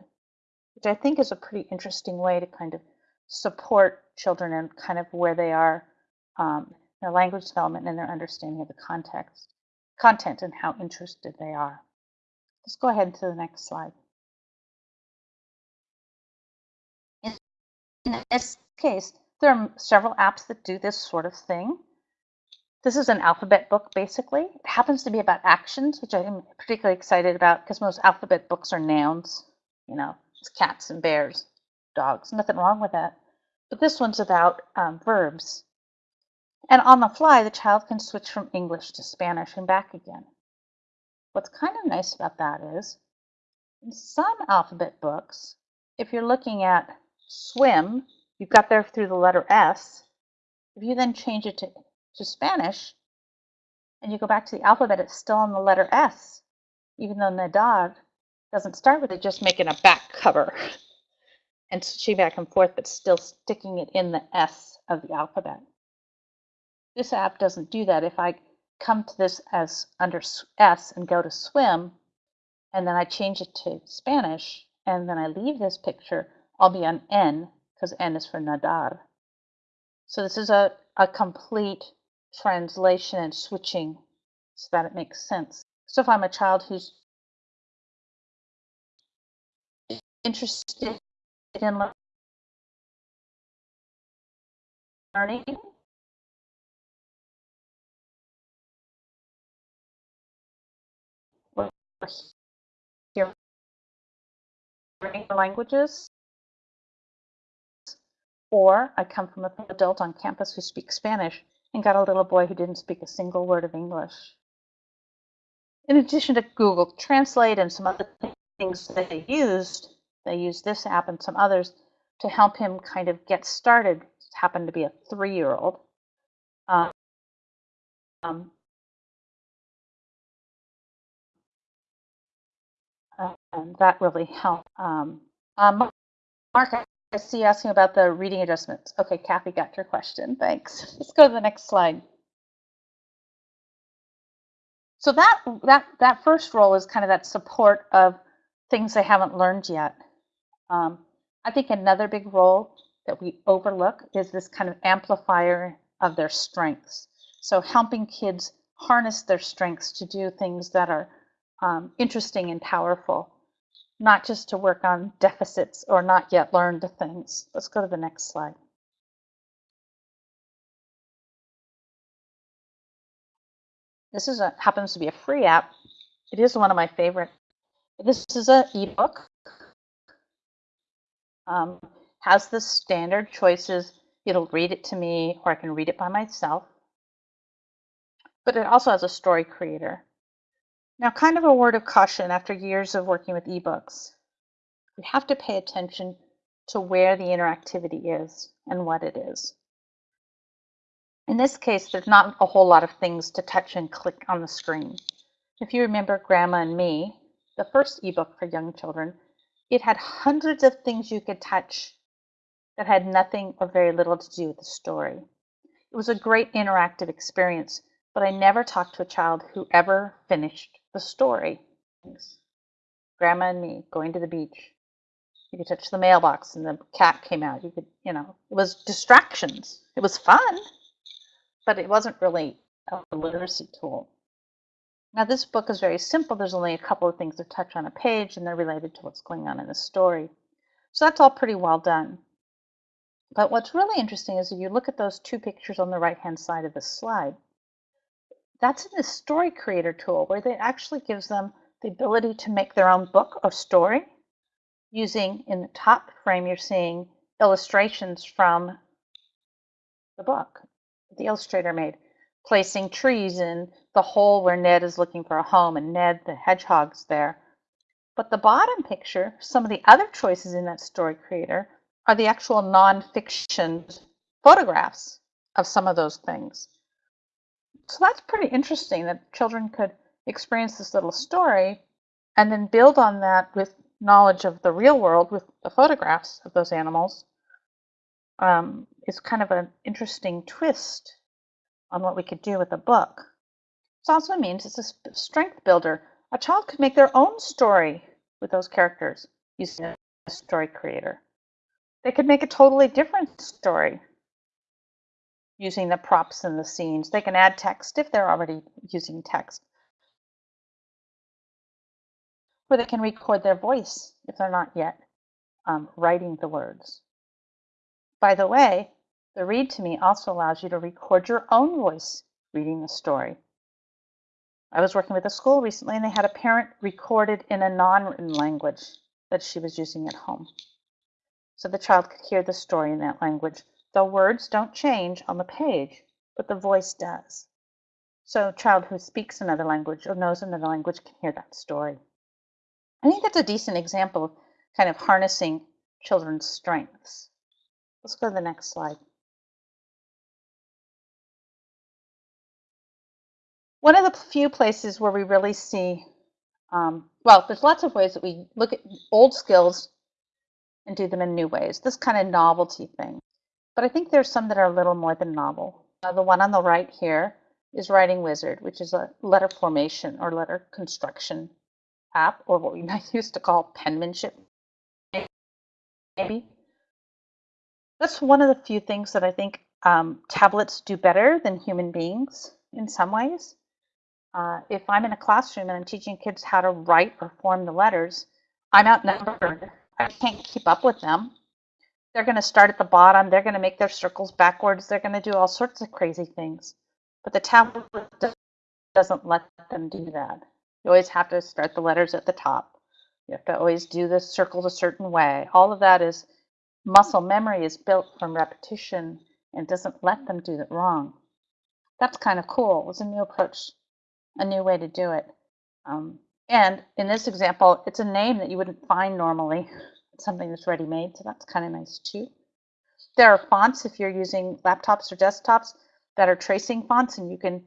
which I think is a pretty interesting way to kind of support children and kind of where they are, um, their language development and their understanding of the context, content and how interested they are. Let's go ahead to the next slide. In, this case, there are several apps that do this sort of thing. This is an alphabet book, basically. It happens to be about actions, which I'm particularly excited about because most alphabet books are nouns. You know, it's cats and bears, dogs, nothing wrong with that. But this one's about um, verbs. And on the fly, the child can switch from English to Spanish and back again. What's kind of nice about that is, in some alphabet books, if you're looking at swim, you've got there through the letter S. If you then change it to to Spanish and you go back to the alphabet, it's still on the letter S, even though Nadar doesn't start with it, just making a back cover and switching back and forth, but still sticking it in the S of the alphabet. This app doesn't do that. If I come to this as under S and go to swim, and then I change it to Spanish, and then I leave this picture, I'll be on N, because N is for Nadar. So this is a, a complete translation and switching so that it makes sense. So if I'm a child who's interested in learning, hearing languages, or I come from an adult on campus who speaks Spanish and got a little boy who didn't speak a single word of English. In addition to Google Translate and some other things that they used, they used this app and some others to help him kind of get started. It happened to be a three-year-old. Um, um, and that really helped. Um, um, Mark, I see you asking about the reading adjustments. Okay, Kathy got your question. Thanks. Let's go to the next slide. So that that that first role is kind of that support of things they haven't learned yet. Um, I think another big role that we overlook is this kind of amplifier of their strengths. So helping kids harness their strengths to do things that are um, interesting and powerful, not just to work on deficits or not yet learned things. Let's go to the next slide. This is a, happens to be a free app. It is one of my favorite. This is an ebook. Um, has the standard choices. It'll read it to me, or I can read it by myself. But it also has a story creator. Now, kind of a word of caution after years of working with ebooks. We have to pay attention to where the interactivity is and what it is. In this case, there's not a whole lot of things to touch and click on the screen. If you remember Grandma and Me, the first ebook for young children, it had hundreds of things you could touch that had nothing or very little to do with the story. It was a great interactive experience, but I never talked to a child who ever finished the story. Grandma and me going to the beach. You could touch the mailbox and the cat came out. You could, you know, it was distractions. It was fun, but it wasn't really a literacy tool. Now, this book is very simple. There's only a couple of things to touch on a page, and they're related to what's going on in the story. So that's all pretty well done. But what's really interesting is if you look at those two pictures on the right-hand side of the slide, that's in the story creator tool where it actually gives them the ability to make their own book or story using in the top frame you're seeing illustrations from the book that the illustrator made placing trees in the hole where Ned is looking for a home and Ned the hedgehog's there. But the bottom picture some of the other choices in that story creator are the actual non-fiction photographs of some of those things so that's pretty interesting that children could experience this little story and then build on that with knowledge of the real world with the photographs of those animals um, is kind of an interesting twist on what we could do with a book. This also means it's a strength builder. A child could make their own story with those characters using a story creator. They could make a totally different story using the props and the scenes. They can add text if they're already using text. Or they can record their voice if they're not yet um, writing the words. By the way, the Read to Me also allows you to record your own voice reading the story. I was working with a school recently and they had a parent recorded in a non-written language that she was using at home. So the child could hear the story in that language the words don't change on the page, but the voice does. So a child who speaks another language or knows another language can hear that story. I think that's a decent example of kind of harnessing children's strengths. Let's go to the next slide. One of the few places where we really see, um, well, there's lots of ways that we look at old skills and do them in new ways. This kind of novelty thing. But I think there's some that are a little more than novel. Uh, the one on the right here is Writing Wizard, which is a letter formation or letter construction app, or what we used to call penmanship, maybe. That's one of the few things that I think um, tablets do better than human beings in some ways. Uh, if I'm in a classroom and I'm teaching kids how to write or form the letters, I'm outnumbered. I can't keep up with them. They're going to start at the bottom. They're going to make their circles backwards. They're going to do all sorts of crazy things. But the tablet doesn't let them do that. You always have to start the letters at the top. You have to always do the circles a certain way. All of that is muscle memory is built from repetition and doesn't let them do it wrong. That's kind of cool. It was a new approach, a new way to do it. Um, and in this example, it's a name that you wouldn't find normally. Something that's ready-made, so that's kind of nice too. There are fonts if you're using laptops or desktops that are tracing fonts, and you can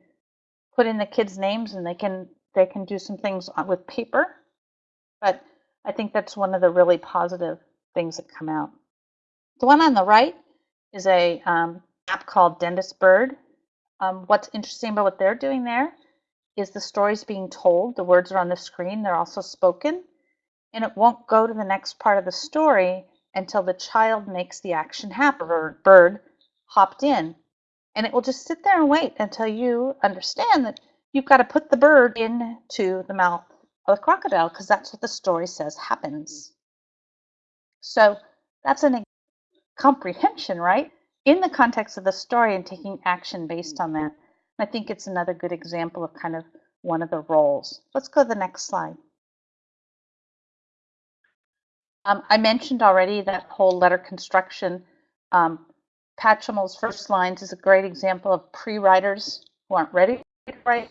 put in the kids' names, and they can they can do some things with paper. But I think that's one of the really positive things that come out. The one on the right is a um, app called Dentist Bird. Um, what's interesting about what they're doing there is the stories being told. The words are on the screen. They're also spoken. And it won't go to the next part of the story until the child makes the action happen bird hopped in. And it will just sit there and wait until you understand that you've got to put the bird into the mouth of the crocodile because that's what the story says happens. So that's an comprehension, right? In the context of the story and taking action based on that. I think it's another good example of kind of one of the roles. Let's go to the next slide. Um, I mentioned already that whole letter construction. Um, first lines is a great example of pre-writers who aren't ready to write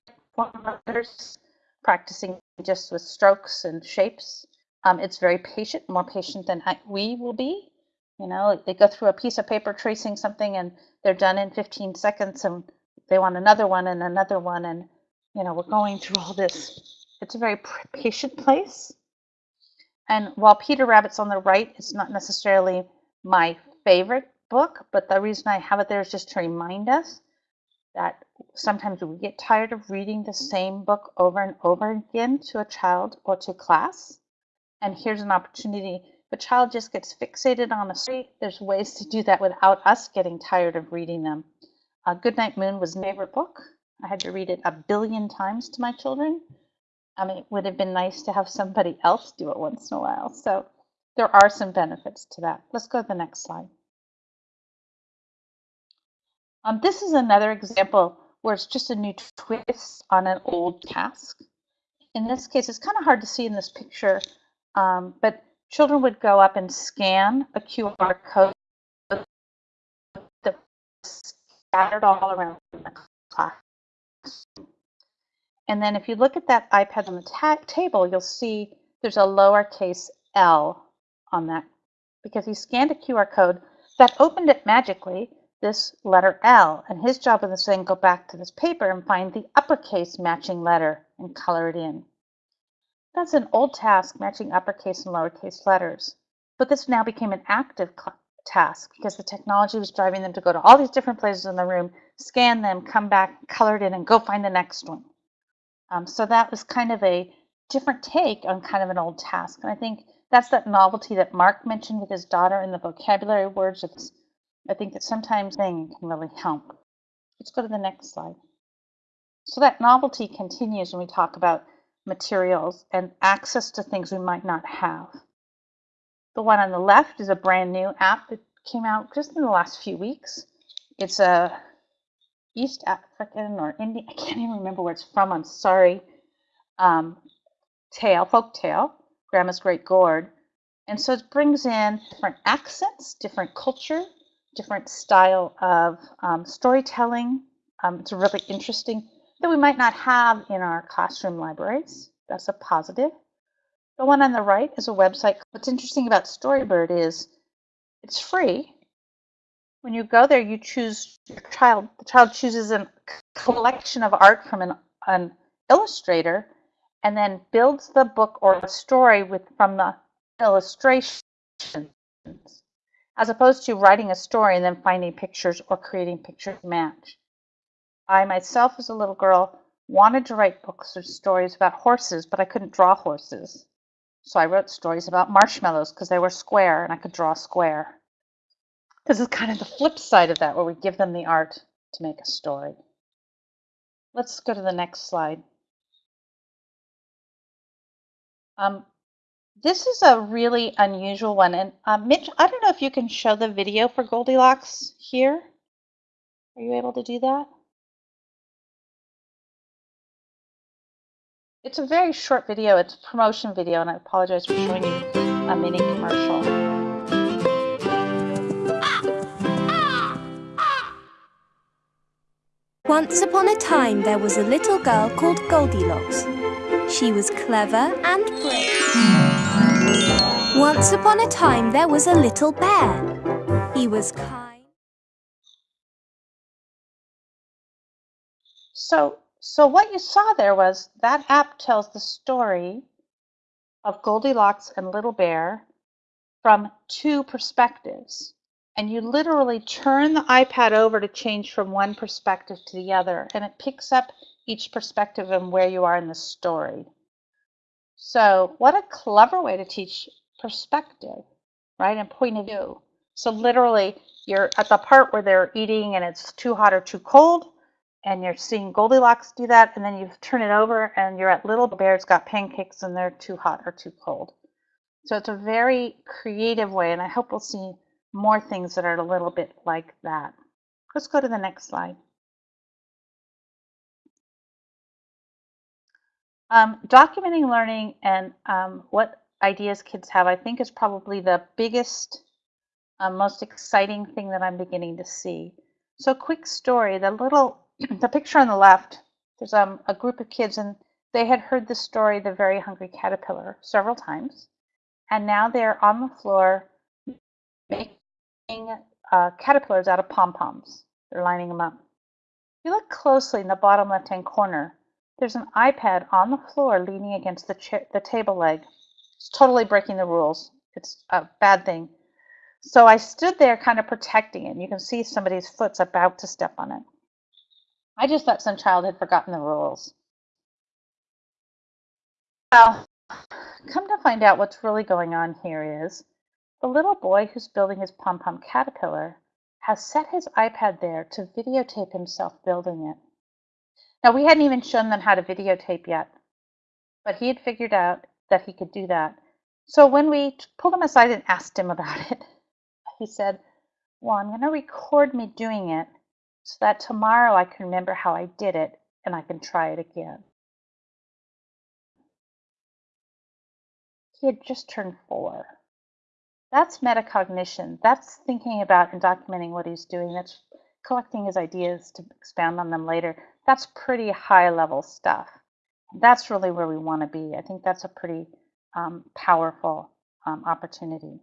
letters, practicing just with strokes and shapes. Um, it's very patient, more patient than I, we will be. You know, they go through a piece of paper tracing something and they're done in 15 seconds and they want another one and another one. And, you know, we're going through all this. It's a very patient place. And while Peter Rabbit's on the right, it's not necessarily my favorite book, but the reason I have it there is just to remind us that sometimes we get tired of reading the same book over and over again to a child or to class. And here's an opportunity. If a child just gets fixated on a story, there's ways to do that without us getting tired of reading them. Uh, Goodnight Moon was my favorite book. I had to read it a billion times to my children. I mean, it would have been nice to have somebody else do it once in a while. So there are some benefits to that. Let's go to the next slide. Um, this is another example where it's just a new twist on an old task. In this case, it's kind of hard to see in this picture, um, but children would go up and scan a QR code that was scattered all around the class. And then if you look at that iPad on the table, you'll see there's a lowercase l on that because he scanned a QR code that opened it magically, this letter L. And his job was then go back to this paper and find the uppercase matching letter and color it in. That's an old task, matching uppercase and lowercase letters. But this now became an active task because the technology was driving them to go to all these different places in the room, scan them, come back, color it in, and go find the next one. Um, so that was kind of a different take on kind of an old task. And I think that's that novelty that Mark mentioned with his daughter in the vocabulary words. It's, I think that sometimes thing can really help. Let's go to the next slide. So that novelty continues when we talk about materials and access to things we might not have. The one on the left is a brand new app that came out just in the last few weeks. It's a East African or Indian, I can't even remember where it's from, I'm sorry, um, tale, folk tale, Grandma's Great Gourd. And so it brings in different accents, different culture, different style of um, storytelling. Um, it's really interesting that we might not have in our classroom libraries. That's a positive. The one on the right is a website. What's interesting about Storybird is it's free, when you go there, you choose your child. The child chooses a collection of art from an, an illustrator and then builds the book or story with from the illustrations as opposed to writing a story and then finding pictures or creating pictures match. I myself as a little girl wanted to write books or stories about horses, but I couldn't draw horses. So I wrote stories about marshmallows because they were square and I could draw square. This is kind of the flip side of that, where we give them the art to make a story. Let's go to the next slide. Um, this is a really unusual one. And uh, Mitch, I don't know if you can show the video for Goldilocks here. Are you able to do that? It's a very short video. It's a promotion video, and I apologize for showing you a mini commercial. Once upon a time, there was a little girl called Goldilocks. She was clever and brave. Once upon a time, there was a little bear. He was kind. So, so what you saw there was that app tells the story of Goldilocks and Little Bear from two perspectives. And you literally turn the iPad over to change from one perspective to the other, and it picks up each perspective and where you are in the story. So, what a clever way to teach perspective, right? And point of view. So, literally, you're at the part where they're eating and it's too hot or too cold, and you're seeing Goldilocks do that, and then you turn it over and you're at Little Bear's got pancakes and they're too hot or too cold. So, it's a very creative way, and I hope we'll see more things that are a little bit like that. Let's go to the next slide. Um, documenting learning and um, what ideas kids have, I think, is probably the biggest, uh, most exciting thing that I'm beginning to see. So, quick story: the little, the picture on the left. There's um, a group of kids, and they had heard the story, "The Very Hungry Caterpillar," several times, and now they're on the floor making uh, caterpillars out of pom poms. They're lining them up. If you look closely in the bottom left hand corner, there's an iPad on the floor leaning against the, chair, the table leg. It's totally breaking the rules. It's a bad thing. So I stood there kind of protecting it. You can see somebody's foot's about to step on it. I just thought some child had forgotten the rules. Well, come to find out what's really going on here is the little boy who's building his pom pom caterpillar has set his iPad there to videotape himself building it. Now, we hadn't even shown them how to videotape yet, but he had figured out that he could do that. So when we pulled him aside and asked him about it, he said, Well, I'm going to record me doing it so that tomorrow I can remember how I did it and I can try it again. He had just turned four. That's metacognition. That's thinking about and documenting what he's doing. That's collecting his ideas to expound on them later. That's pretty high level stuff. That's really where we want to be. I think that's a pretty um, powerful um, opportunity.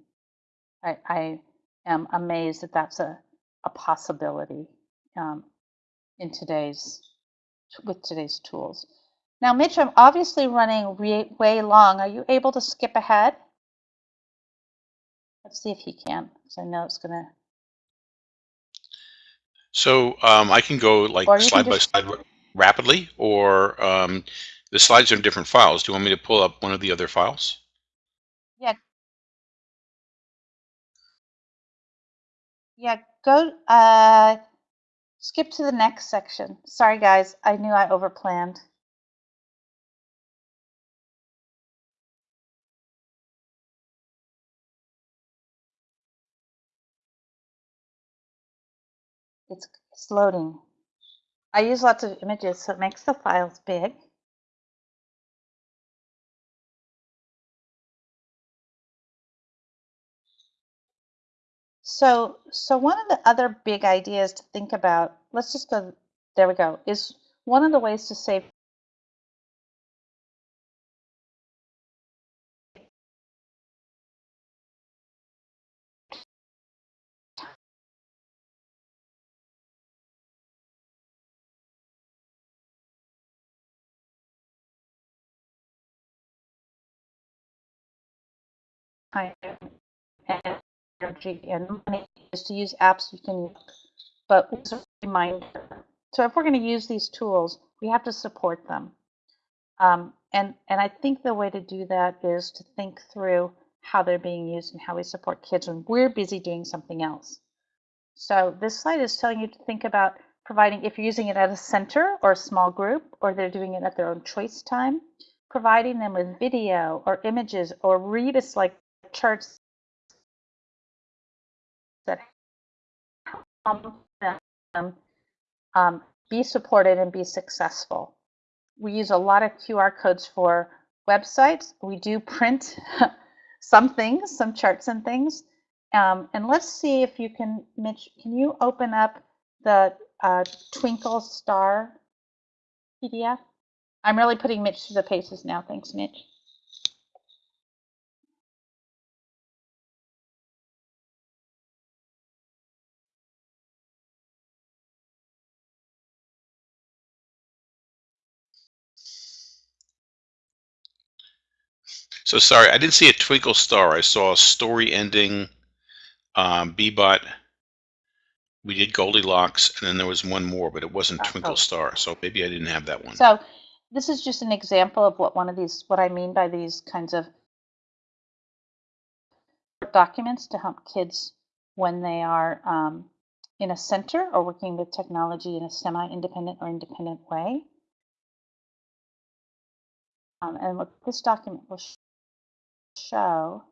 I, I, am amazed that that's a, a possibility um, in today's with today's tools. Now, Mitch, I'm obviously running way long. Are you able to skip ahead? Let's see if he can, because I know it's going to. So um, I can go like Or you can slide by slide rapidly, or um, the slides are in different files. Do you want me to pull up one of the other files? Yeah. Yeah, go, uh, skip to the next section. Sorry, guys, I knew I overplanned. It's, loading. I use lots of images, so it makes the files big. So, so one of the other big ideas to think about, let's just go, there we go, is one of the ways to save time and energy and money is to use apps you can use. But it's a reminder. So if we're going to use these tools, we have to support them. Um, and, and I think the way to do that is to think through how they're being used and how we support kids when we're busy doing something else. So this slide is telling you to think about providing, if you're using it at a center or a small group, or they're doing it at their own choice time, providing them with video or images or rebus like charts that help them um, be supported and be successful. we use a lot of QR codes for websites. We do print some things, some charts and things. Um, and let's see if you can, Mitch, can you open up the uh, Twinkle Star PDF? I'm really putting Mitch to the paces now. Thanks, Mitch. So sorry, I didn't see a twinkle star. I saw a story ending, um, Bee-Bot. We did Goldilocks, and then there was one more, but it wasn't Uh, Twinkle oh. Star. So maybe I didn't have that one. So this is just an example of what one of these, what I mean by these kinds of documents to help kids when they are um, in a center or working with technology in a semi-independent or independent way. Um, and what this document will show.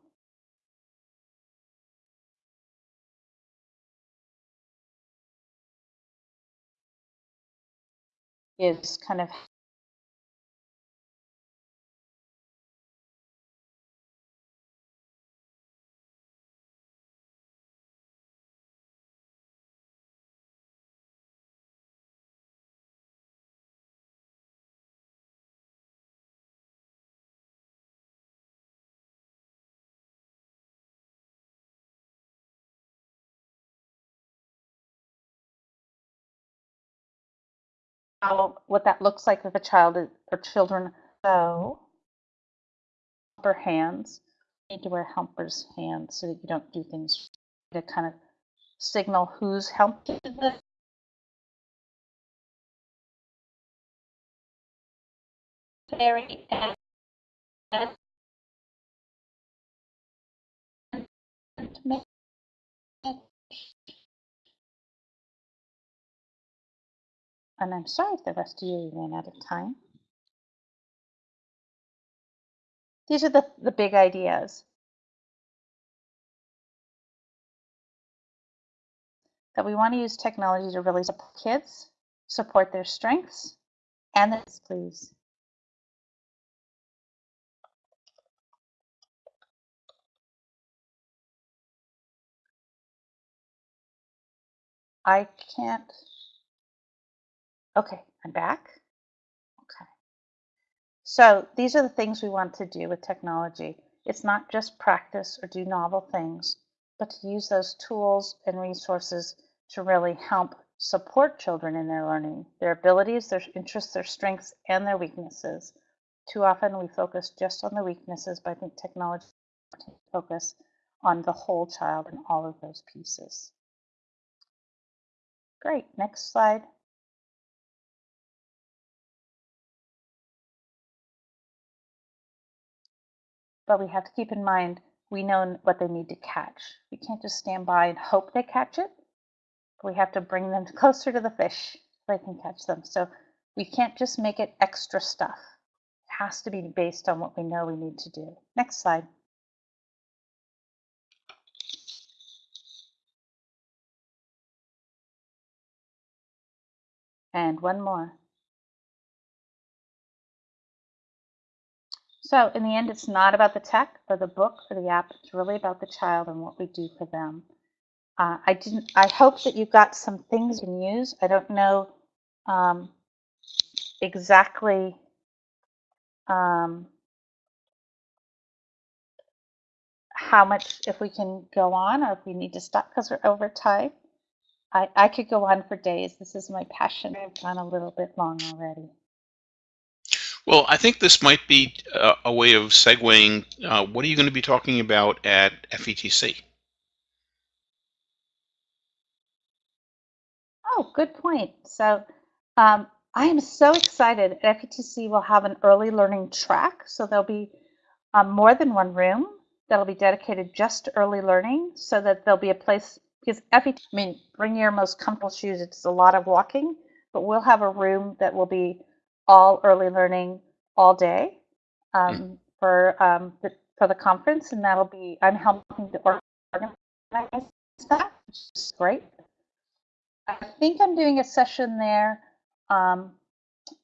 Is kind of how what that looks like if a child is, or children so helper hands you need to wear helpers hands so that you don't do things to kind of signal who's helping fairy and and make and I'm sorry if the rest of you ran out of time. These are the, the big ideas. That we want to use technology to really support kids, support their strengths, and this, please. I can't. Okay, I'm back. Okay. So these are the things we want to do with technology. It's not just practice or do novel things, but to use those tools and resources to really help support children in their learning, their abilities, their interests, their strengths, and their weaknesses. Too often we focus just on the weaknesses, but I think technology focus on the whole child and all of those pieces. Great, next slide. But we have to keep in mind, we know what they need to catch. We can't just stand by and hope they catch it. We have to bring them closer to the fish so they can catch them. So we can't just make it extra stuff. It has to be based on what we know we need to do. Next slide. And one more. So in the end, it's not about the tech or the book or the app. It's really about the child and what we do for them. Uh, I didn't. I hope that you got some things you can use. I don't know um, exactly um, how much if we can go on or if we need to stop because we're over time. I, I could go on for days. This is my passion. I've gone a little bit long already. Well, I think this might be a, a way of segueing. Uh, what are you going to be talking about at FETC? Oh, good point. So um, I am so excited. FETC will have an early learning track. So there'll be um, more than one room that'll be dedicated just to early learning so that there'll be a place because FET, I mean, bring your most comfortable shoes. It's a lot of walking, but we'll have a room that will be all early learning all day um, for um, the, for the conference, and that'll be I'm helping to organize that, which is great. I think I'm doing a session there um,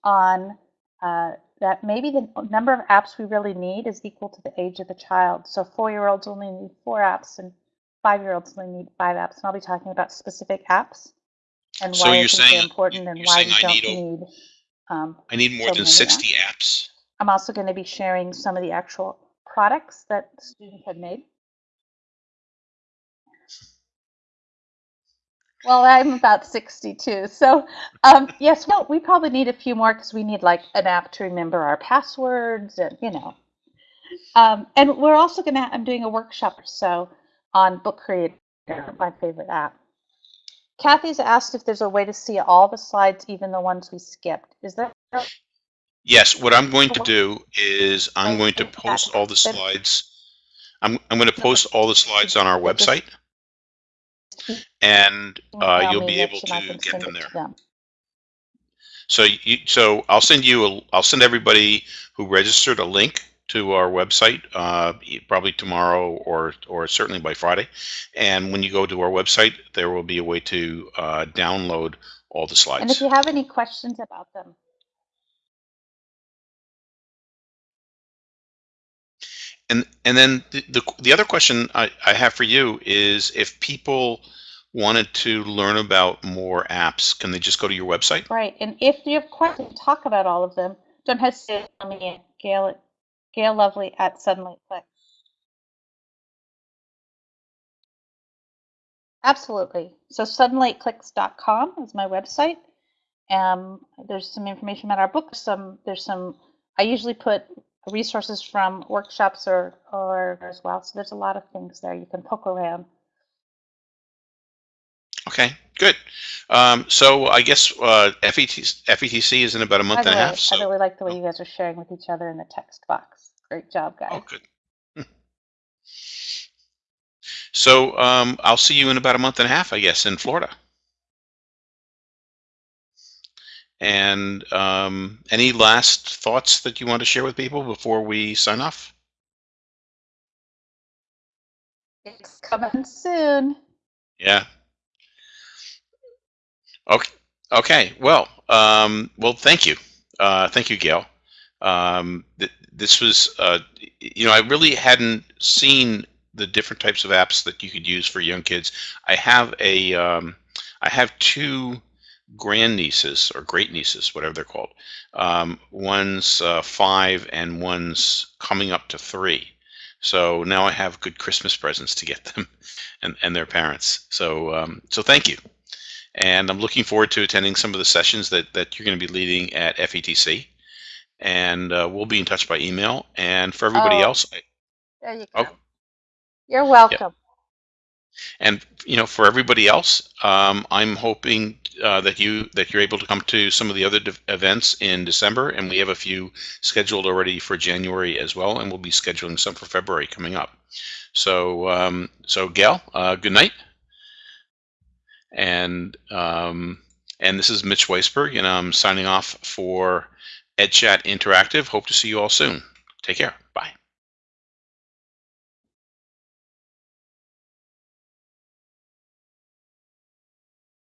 on uh, that maybe the number of apps we really need is equal to the age of the child. So four-year-olds only need four apps, and five-year-olds only need five apps. And I'll be talking about specific apps and So why you're saying- they're important and why we don't need. Um, I need more So than many 60 apps. I'm also going to be sharing some of the actual products that students have made. Well, I'm about 62. So, um, yes, well, we probably need a few more because we need like an app to remember our passwords and, you know. Um, and we're also going to, I'm doing a workshop or so on Book Creator, my favorite app. Kathy's asked if there's a way to see all the slides, even the ones we skipped. Is there? Yes, what I'm going to do is I'm going to post all the slides. I'm, I'm going to post all the slides on our website and uh, you'll be able Rich, and I to get them there. So you, so I'll send you a, I'll send everybody who registered a link to our website uh, probably tomorrow or or certainly by Friday. And when you go to our website, there will be a way to uh, download all the slides. And if you have any questions about them, And and then the the, the other question I, I have for you is if people wanted to learn about more apps, can they just go to your website? right? And if you have questions, talk about all of them. Don't hesitate to me at Gail at Gail Lovely at Suddenly Click. Absolutely. So suddenlyclicks.com is my website. Um, there's some information about our book. Some there's some. I usually put resources from workshops or or as well. So there's a lot of things there you can poke around. Okay, good. Um, so I guess uh, FET, FETC is in about a month and a half. I So really like the way you guys are sharing with each other in the text box. Great job, guys. oh, good. So um, I'll see you in about a month and a half, I guess, in Florida. And um, any last thoughts that you want to share with people before we sign off? It's coming soon. Yeah. Okay. Okay. Well. Um, well. Thank you. Uh, thank you, Gail. Um, th- this was, uh, you know, I really hadn't seen the different types of apps that you could use for young kids. I have a, um, I have two grandnieces or great nieces, whatever they're called. Um, one's uh, five and one's coming up to three. So now I have good Christmas presents to get them and, and their parents. So um, so thank you. And I'm looking forward to attending some of the sessions that, that you're going to be leading at FETC. And uh, we'll be in touch by email. And for everybody Oh. else, I- There you Oh. go. You're welcome. and you know, for everybody else, um, I'm hoping uh, that you that you're able to come to some of the other events in December, and we have a few scheduled already for January as well, and we'll be scheduling some for February coming up. So um, so Gail, uh, good night. And um, and this is Mitch Weisberg, and I'm signing off for EdChat Interactive. Hope to see you all soon. Take care.